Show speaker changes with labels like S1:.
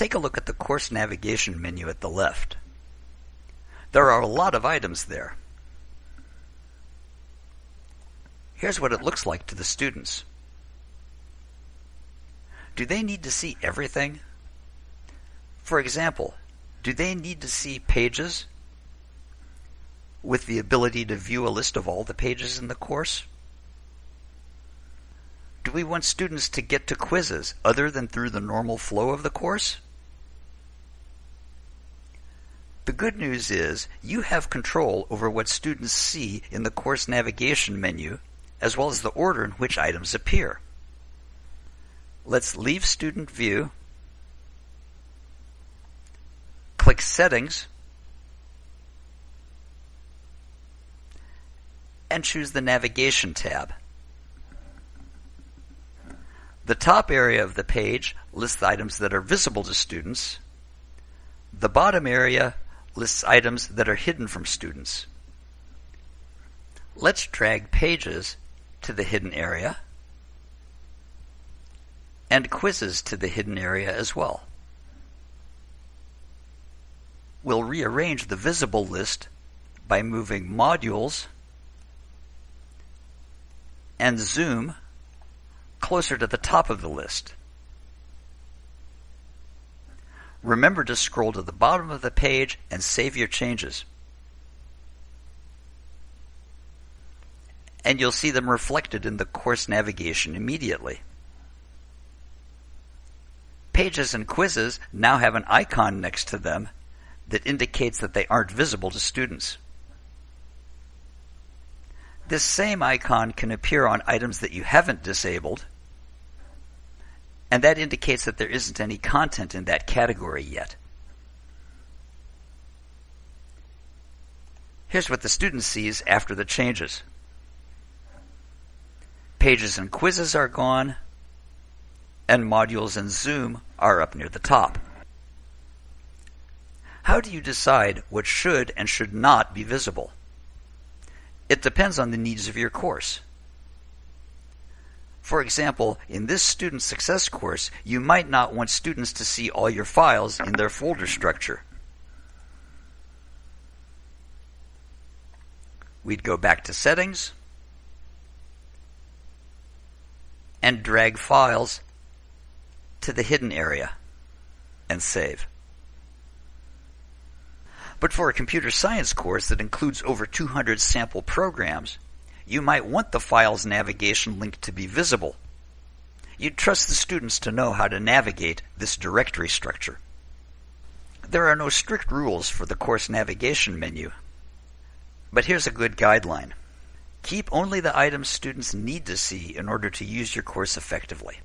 S1: take a look at the course navigation menu at the left. There are a lot of items there. Here's what it looks like to the students. Do they need to see everything? For example, do they need to see pages with the ability to view a list of all the pages in the course? Do we want students to get to quizzes other than through the normal flow of the course? The good news is you have control over what students see in the course navigation menu, as well as the order in which items appear. Let's leave Student View, click Settings, and choose the Navigation tab. The top area of the page lists the items that are visible to students. The bottom area lists items that are hidden from students. Let's drag pages to the hidden area and quizzes to the hidden area as well. We'll rearrange the visible list by moving modules and zoom closer to the top of the list. Remember to scroll to the bottom of the page and save your changes. And you'll see them reflected in the course navigation immediately. Pages and quizzes now have an icon next to them that indicates that they aren't visible to students. This same icon can appear on items that you haven't disabled and that indicates that there isn't any content in that category yet. Here's what the student sees after the changes. Pages and quizzes are gone, and modules and Zoom are up near the top. How do you decide what should and should not be visible? It depends on the needs of your course. For example, in this student success course, you might not want students to see all your files in their folder structure. We'd go back to settings and drag files to the hidden area and save. But for a computer science course that includes over 200 sample programs, you might want the file's navigation link to be visible. You'd trust the students to know how to navigate this directory structure. There are no strict rules for the course navigation menu, but here's a good guideline. Keep only the items students need to see in order to use your course effectively.